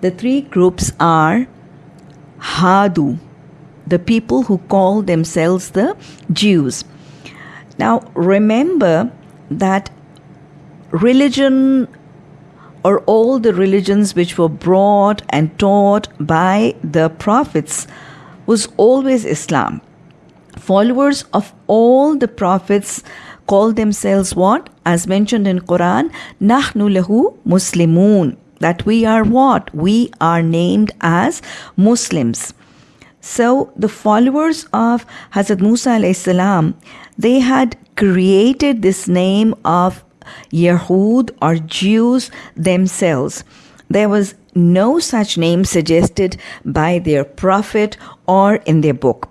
The three groups are Hadu, the people who call themselves the Jews. Now, remember that religion or all the religions which were brought and taught by the prophets was always Islam. Followers of all the prophets call themselves what? As mentioned in Quran, Nahnu lahu Muslimun. That we are what? We are named as Muslims. So the followers of Hazrat Musa salam, they had created this name of Yahud or Jews themselves. There was no such name suggested by their prophet or in their book.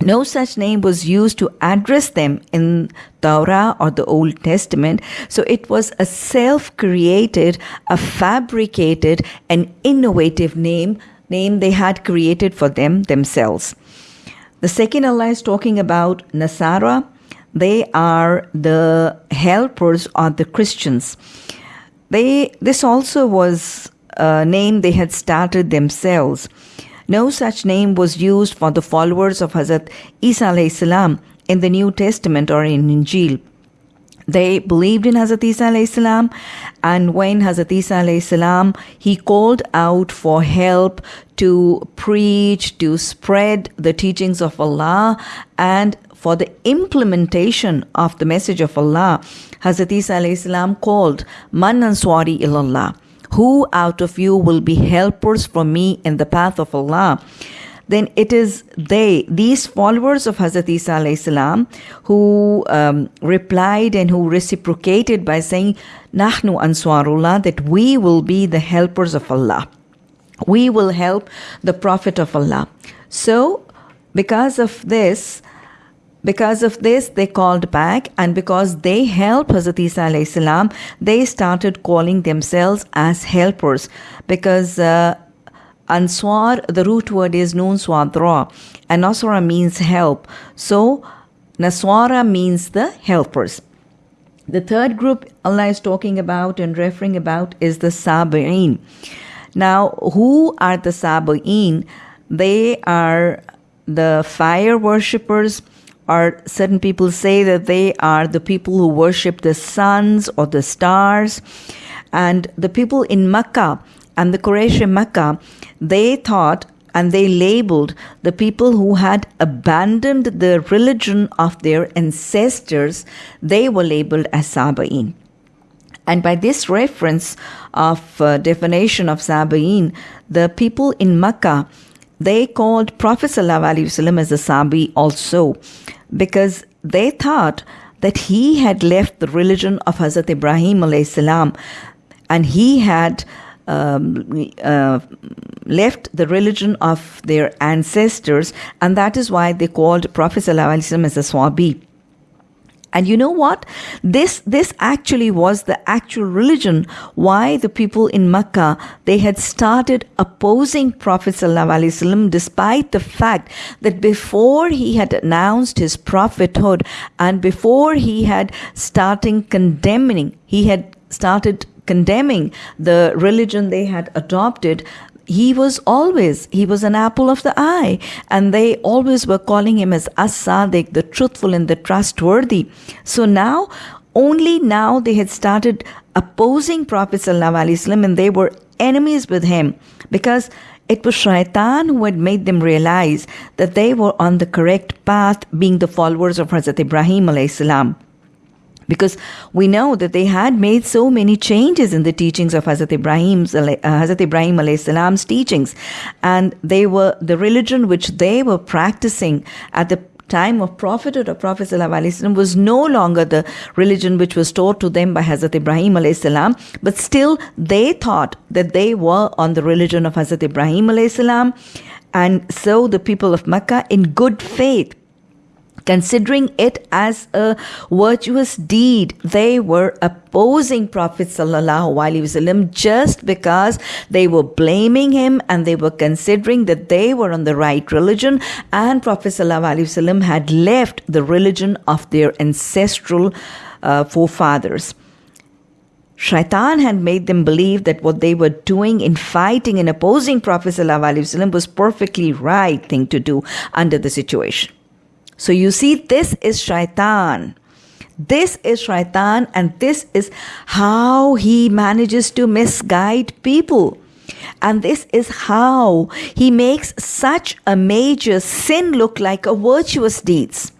No such name was used to address them in Torah or the Old Testament. So it was a self created, a fabricated, an innovative name, name they had created for them themselves. The second Allah is talking about Nasara they are the helpers of the Christians. They this also was a name they had started themselves. No such name was used for the followers of Hazrat Isa salam in the New Testament or in Injil. They believed in Hazrat Isa salam, and when Hazrat Isa salam he called out for help to preach, to spread the teachings of Allah, and for the implementation of the message of Allah, Hazrat Isa called, Man answari ilallah. Who out of you will be helpers for me in the path of Allah? Then it is they, these followers of Hazrat Isa who um, replied and who reciprocated by saying, Nahnu answarullah, that we will be the helpers of Allah. We will help the Prophet of Allah. So, because of this, because of this, they called back, and because they helped Hazrat Isa salam, they started calling themselves as helpers. Because uh, Answar, the root word is Nun Swadra, and Nasra means help. So Naswara means the helpers. The third group Allah is talking about and referring about is the Sabi'in. Now, who are the Sabi'in? They are the fire worshippers or certain people say that they are the people who worship the suns or the stars. And the people in Mecca and the Quraysh in Mecca, they thought and they labeled the people who had abandoned the religion of their ancestors, they were labeled as Sabain. And by this reference of uh, definition of Sabain, the people in Mecca, they called Prophet ﷺ as a Sabi also because they thought that he had left the religion of Hazrat Ibrahim salam and he had um, uh, left the religion of their ancestors, and that is why they called Prophet ﷺ as a Swabi. And you know what? This, this actually was the actual religion why the people in Mecca, they had started opposing Prophet ﷺ despite the fact that before he had announced his prophethood and before he had starting condemning, he had started condemning the religion they had adopted, he was always he was an apple of the eye. And they always were calling him as as-sadiq the truthful and the trustworthy. So now only now they had started opposing prophet sallallahu and they were enemies with him. Because it was shaitan who had made them realize that they were on the correct path being the followers of Hazrat Ibrahim alayhi because we know that they had made so many changes in the teachings of Hazrat Ibrahim's uh, Hazrat Ibrahim salam's teachings. And they were the religion which they were practicing at the time of prophethood of Prophet ﷺ was no longer the religion which was taught to them by Hazrat Ibrahim salam, but still they thought that they were on the religion of Hazrat Ibrahim salam, and so the people of Mecca in good faith considering it as a virtuous deed. They were opposing Prophet wasallam just because they were blaming him and they were considering that they were on the right religion and Prophet wasallam had left the religion of their ancestral uh, forefathers. Shaitan had made them believe that what they were doing in fighting and opposing Prophet ﷺ was perfectly right thing to do under the situation. So you see, this is Shaitan. This is Shaitan, and this is how he manages to misguide people. And this is how he makes such a major sin look like a virtuous deeds.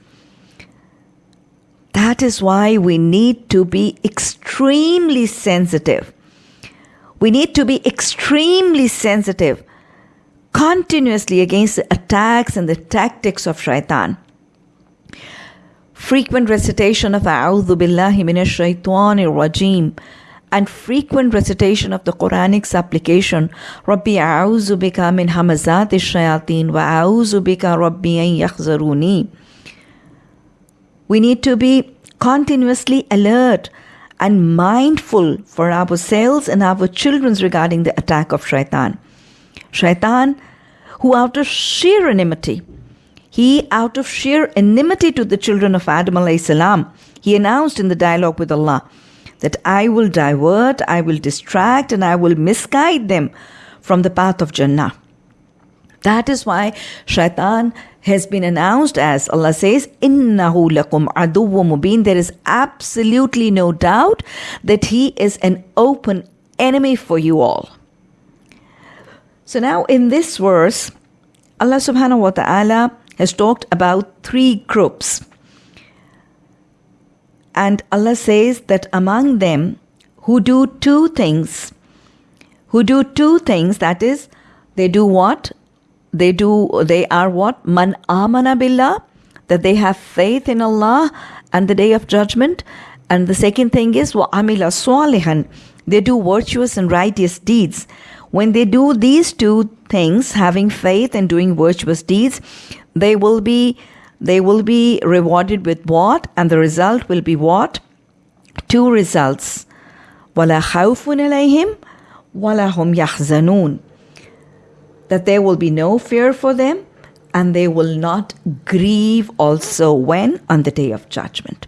That is why we need to be extremely sensitive. We need to be extremely sensitive continuously against the attacks and the tactics of shaitan. Frequent recitation of A'udhu Billahi Minash Shaitanir Rajim and frequent recitation of the Quranic supplication Rabbi A'udhu Bika Min Hamazati Shayateen wa A'udhu Bika Rabbi An Yakhzaruni we need to be continuously alert and mindful for ourselves and our children regarding the attack of shaitan. Shaitan, who out of sheer enmity, he out of sheer enmity to the children of Adam alayhi salam, he announced in the dialogue with Allah that I will divert, I will distract, and I will misguide them from the path of Jannah. That is why shaitan has been announced as Allah says, Innahu lakum aduwwu mubin. There is absolutely no doubt that he is an open enemy for you all. So now in this verse, Allah subhanahu wa ta'ala has talked about three groups. And Allah says that among them who do two things, who do two things, that is, they do what? they do they are what man amana billah that they have faith in Allah and the day of judgment and the second thing is wa amila salihan they do virtuous and righteous deeds when they do these two things having faith and doing virtuous deeds they will be they will be rewarded with what? And the result will be what? Two results. Alayhim wala hum yahzanun. That there will be no fear for them and they will not grieve also when? On the day of judgment.